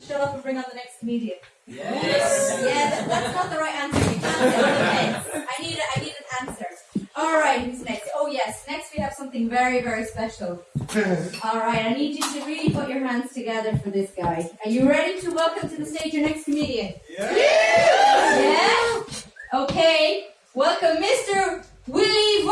Shut up and bring on the next comedian. Yes. Yeah, that, that's not the right answer. You can't say. I need a, I need an answer. All right, who's next? Oh yes, next we have something very very special. All right, I need you to really put your hands together for this guy. Are you ready to welcome to the stage your next comedian? Yeah. Yeah. Okay. Welcome, Mr. Willie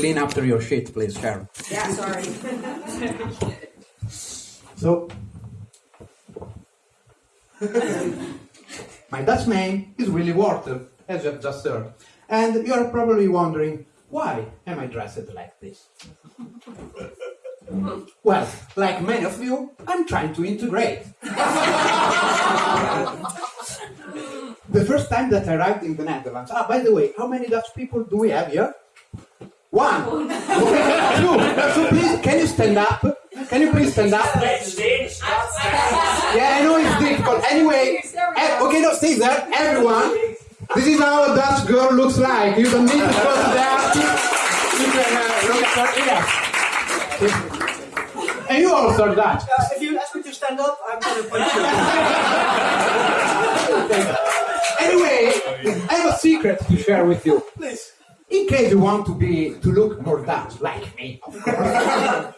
Clean after your shit, please, Sharon. Yeah, sorry. So, my Dutch name is Willy Wortel, as you have just heard. And you are probably wondering, why am I dressed like this? Well, like many of you, I'm trying to integrate. the first time that I arrived in the Netherlands, ah, by the way, how many Dutch people do we have here? One. Okay, two. So please, can you stand up? Can you please stand up? Yeah, I know it's difficult. Anyway, eh, okay, no, stay there. Everyone, this is how a Dutch girl looks like. You don't need to go to there. You can uh, look at her ears. And you also are Dutch. Uh, if you ask me to stand up, I'm going to punch you. Anyway, I have a secret to share with you. Please. Case you want to be to look more Dutch, like me, of course. uh,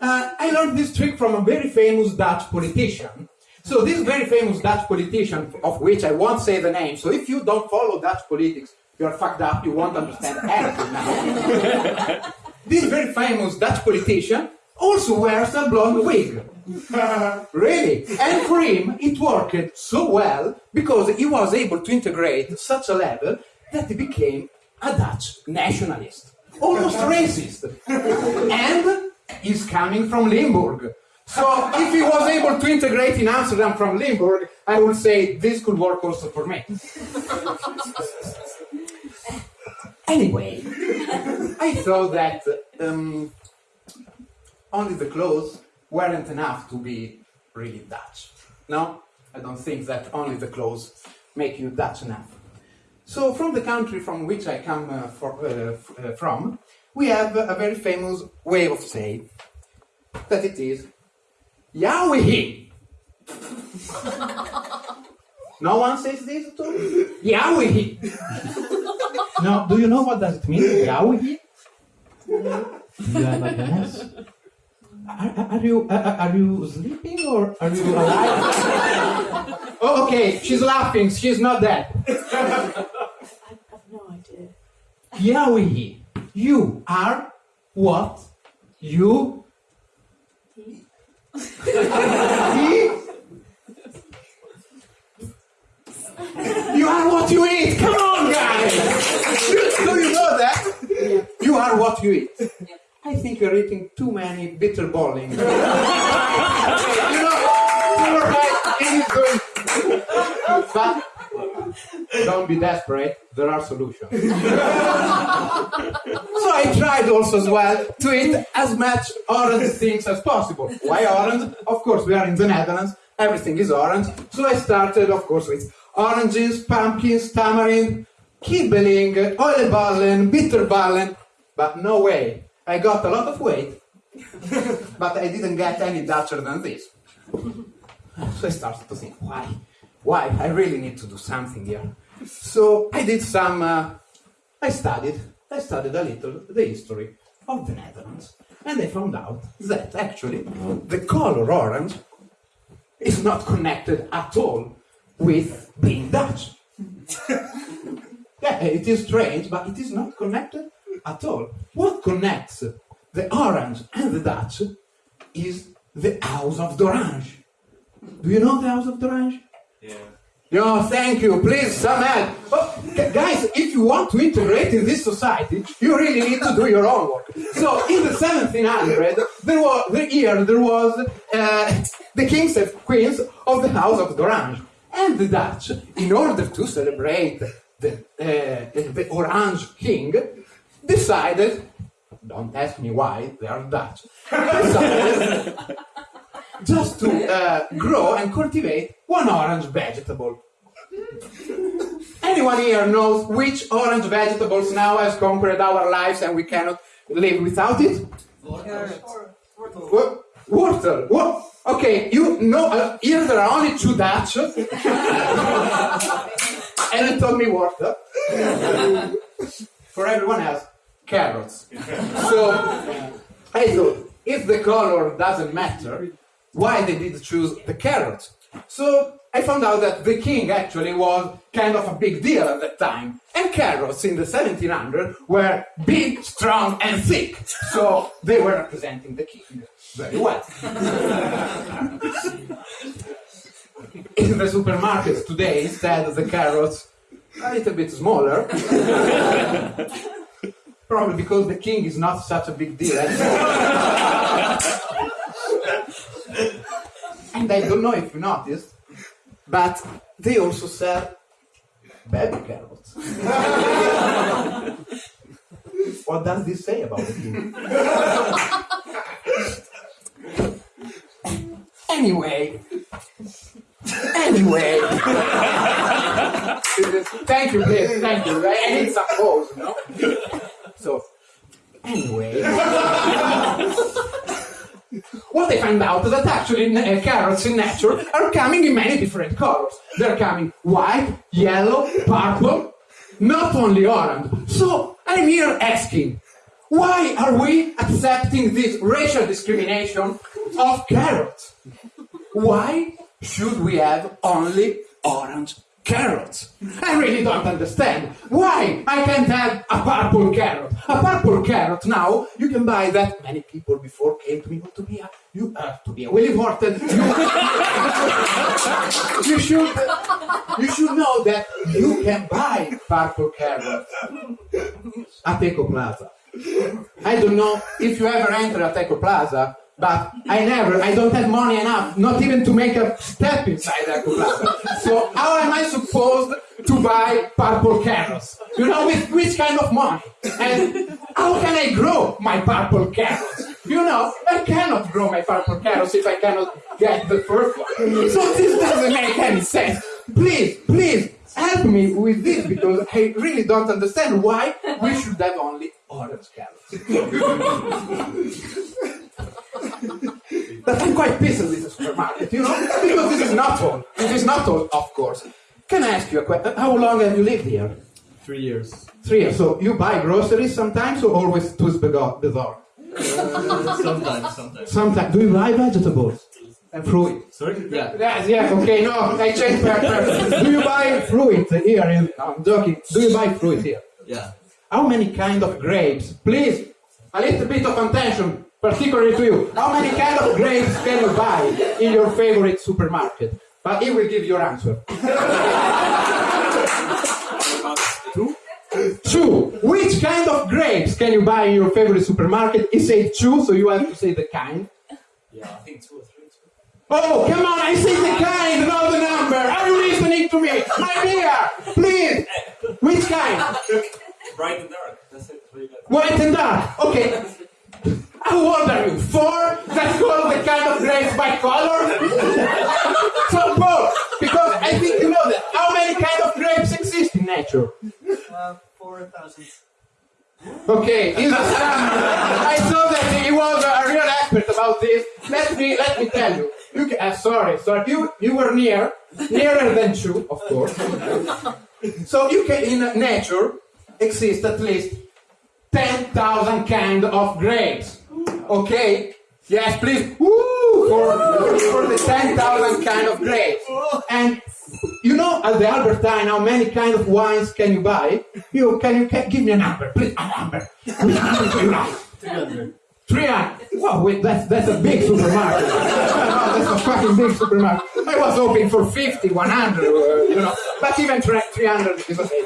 I learned this trick from a very famous Dutch politician. So this very famous Dutch politician, of which I won't say the name. So if you don't follow Dutch politics, you are fucked up. You won't understand anything now. this very famous Dutch politician also wears a blonde wig. really? And for him, it worked so well because he was able to integrate such a level that he became a Dutch nationalist, almost racist. and he's coming from Limburg. So if he was able to integrate in Amsterdam from Limburg, I would say this could work also for me. anyway, I thought that um, only the clothes weren't enough to be really Dutch. No, I don't think that only the clothes make you Dutch enough. So from the country from which I come uh, for, uh, uh, from, we have a very famous way of saying that it is Yahweh. no one says this to me? Yahweh. no, do you know what does it mean? Yahweh? Do you have a guess? Are, are- are you are, are you sleeping or are you alive? oh, okay, she's laughing. She's not dead. Yahweh, you are what you eat. You are what you eat. Come on, guys. Do you know that? You are what you eat. I think you're eating too many bitterballen. you know, you're right. It is going. But don't be desperate. There are solutions. So I tried also as well to eat as much orange things as possible. Why orange? Of course, we are in the Netherlands. Everything is orange. So I started, of course, with oranges, pumpkins, tamarind, kibbeling, oliebollen, bitterballen. But no way. I got a lot of weight, but I didn't get any Dutcher than this. So I started to think, why? Why? I really need to do something here. So I did some, uh, I studied, I studied a little the history of the Netherlands. And I found out that actually the color orange is not connected at all with being Dutch. yeah, it is strange, but it is not connected at all. What connects the orange and the Dutch is the House of D'Orange. Do you know the House of D'Orange? Yeah, thank you. Please, some help. Oh, guys, if you want to integrate in this society, you really need to do your own work. So, in the 1700, there was the year there was uh, the kings and queens of the House of Orange and the Dutch, in order to celebrate the uh, the Orange King, decided. Don't ask me why they are Dutch. Decided just to uh, grow and cultivate one orange vegetable. Anyone here knows which orange vegetables now has conquered our lives and we cannot live without it? Wurzel. What? Okay, you know, uh, here there are only two Dutch. and you told me water. For everyone else, carrots. So, I thought, if the color doesn't matter, why they did choose the carrot? So, I found out that the king actually was kind of a big deal at that time. And carrots in the 1700 were big, strong, and thick. So, they were representing the king very well. in the supermarkets today, instead, of the carrots are a little bit smaller. Probably because the king is not such a big deal. and I don't know if you noticed, but they also sell baby carrots. what does this say about king? anyway, anyway. thank you, please, thank you. I need some pause, you know? So, anyway. What I find out is that actually uh, carrots in nature are coming in many different colors. They're coming white, yellow, purple, not only orange. So, I'm here asking, why are we accepting this racial discrimination of carrots? Why should we have only orange carrots? I really don't understand. Why I can't have a purple carrot? A purple carrot now you can buy that. Many people before came to me "Oh, to be a you uh, to be a Willie Horton. You, you should you should know that you can buy purple carrots at Ekoplaza. I don't know if you ever enter at Ekoplaza, but I never, I don't have money enough, not even to make a step inside Ekoplaza. So how am I supposed to buy purple carrots? You know, with which kind of money? And how can I grow my purple carrots? You know, I cannot grow my purple carrots if I cannot get the first one. So this doesn't make any sense. Please, please, help me with this because I really don't understand why we should have only orange carrots. but I'm quite pissed with the supermarket, you know, because this is not all. This is not all, of course. Can I ask you a question? Uh, how long have you lived here? Three years. Three years. So you buy groceries sometimes or always to the door? sometimes, sometimes. Sometimes. Do you buy vegetables and fruit? Sorry? Yeah. Yes, yes, okay, no, I changed my preference. Do you buy fruit here? In, no, I'm joking. Do you buy fruit here? Yeah. How many kind of grapes? Please, a little bit of attention, particularly to you. How many kind of grapes can you buy in your favorite supermarket? But he will give your answer. Two? Two. Which kind of grapes can you buy in your favorite supermarket? He said two, so you have to say the kind. Yeah, I think two or three. Two. Oh, come on, I say the kind, not the number. Are you listening to me? My dear, please. Which kind? Bright and dark. That's it. White and dark. Okay. Are you? Four? That's called the kind of grapes by color? so. Because I think you know that. How many kind of grapes exist in nature? Uh, 4,000. Okay, he's a stammer. I saw that he was a real expert about this. Let me let me tell you. You can, uh, sorry, sorry. You you were near, nearer than two, of course. So you can in nature exist at least ten thousand kind of grapes. Okay. Yes, please. Woo! For, for the ten thousand kind of grapes. And you know at the Albert Heijn how many kind of wines can you buy? You can you can, give me a number, please a number. Which number do you like? 300. Three hundred. Wow, wait, that's that's a big supermarket. That's a fucking big supermarket. I was hoping for 50, 100, uh, you know, but even 300 is okay.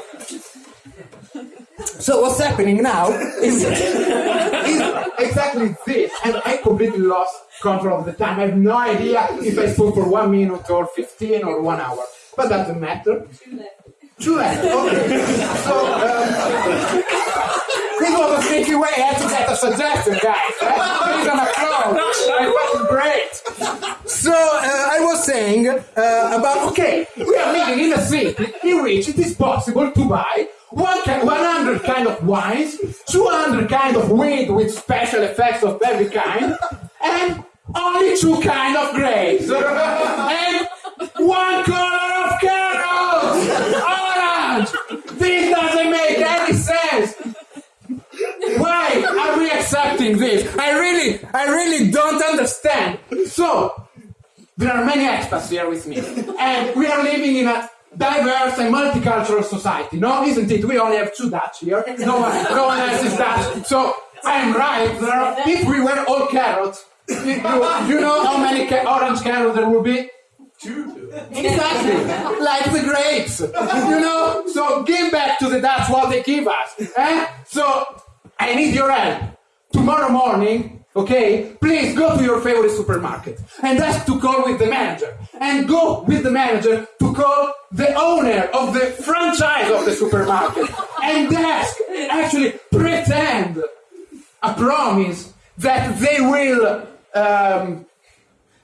So what's happening now is, is exactly this, and I completely lost control of the time. I have no idea if I spoke for one minute or 15 or one hour, but that doesn't matter. Two left. Okay. So, um, This was a sneaky way. I had to get a suggestion, guys. Please an applause. It was great. So uh, I was saying uh, about okay, we are living in a city in which it is possible to buy one ki- 100 kind of wines, 200 kind of weed with special effects of every kind, and only two kind of grapes, and one color of carrots, orange. This doesn't make any sense. Why are we accepting this? I really, I really don't understand. So, there are many expats here with me, and we are living in a diverse and multicultural society. No, isn't it? We only have two Dutch here. No one, no one else is Dutch. So I'm right. There are, if we were all carrots, you, you know how many ca- orange carrots there would be? Two. Exactly, like the grapes, you know. So give back to the Dutch what they give us. Eh? So I need your help tomorrow morning. Okay, please go to your favorite supermarket and ask to call with the manager, and go with the manager to call the owner of the franchise of the supermarket, and ask, actually pretend a promise that they will um,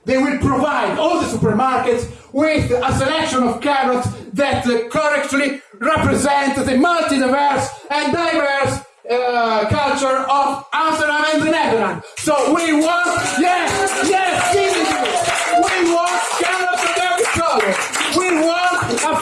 they will provide all the supermarkets with a selection of carrots that correctly represent the multi-diverse and diverse uh, culture of Amsterdam and the Netherlands. So we want, yes, yes, give it to me. We want of every color. We want a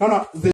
No, no.